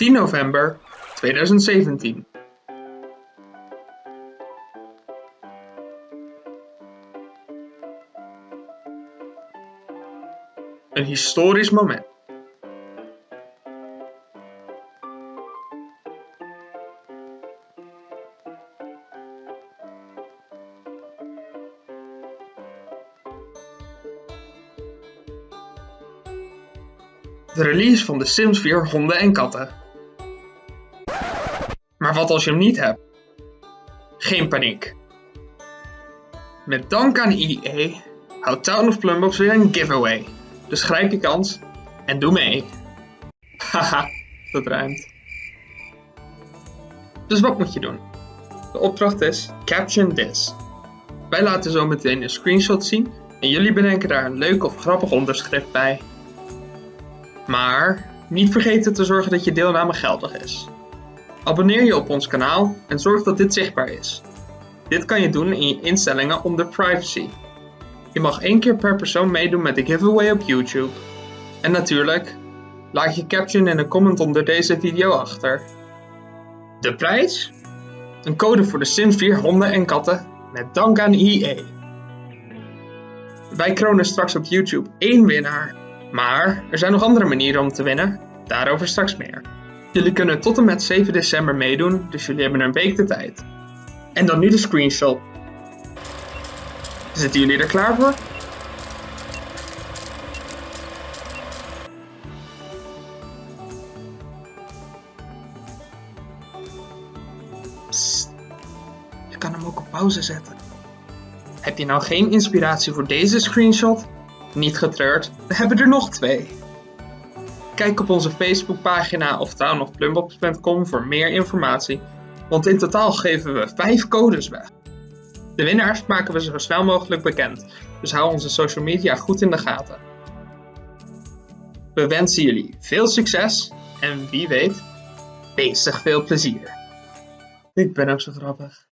10 november 2017. Een historisch moment. De release van de Sims 4 honden en katten. Maar wat als je hem niet hebt? Geen paniek. Met dank aan EA houdt Town of Plumbox weer een giveaway. Dus grijp je kans en doe mee. Haha, dat ruimt. Dus wat moet je doen? De opdracht is Caption This. Wij laten zo meteen een screenshot zien en jullie bedenken daar een leuk of grappig onderschrift bij. Maar niet vergeten te zorgen dat je deelname geldig is. Abonneer je op ons kanaal en zorg dat dit zichtbaar is. Dit kan je doen in je instellingen onder privacy. Je mag één keer per persoon meedoen met de giveaway op YouTube. En natuurlijk, laat je caption en een comment onder deze video achter. De prijs? Een code voor de Sims 4 honden en katten met dank aan EA. Wij kronen straks op YouTube één winnaar. Maar er zijn nog andere manieren om te winnen. Daarover straks meer. Jullie kunnen tot en met 7 december meedoen, dus jullie hebben een week de tijd. En dan nu de screenshot. Zitten jullie er klaar voor? Je kan hem ook op pauze zetten. Heb je nou geen inspiratie voor deze screenshot? Niet getreurd, we hebben er nog twee. Kijk op onze Facebookpagina of townofplumbox.com voor meer informatie, want in totaal geven we 5 codes weg. De winnaars maken we zo snel mogelijk bekend, dus hou onze social media goed in de gaten. We wensen jullie veel succes en wie weet, bezig veel plezier. Ik ben ook zo grappig.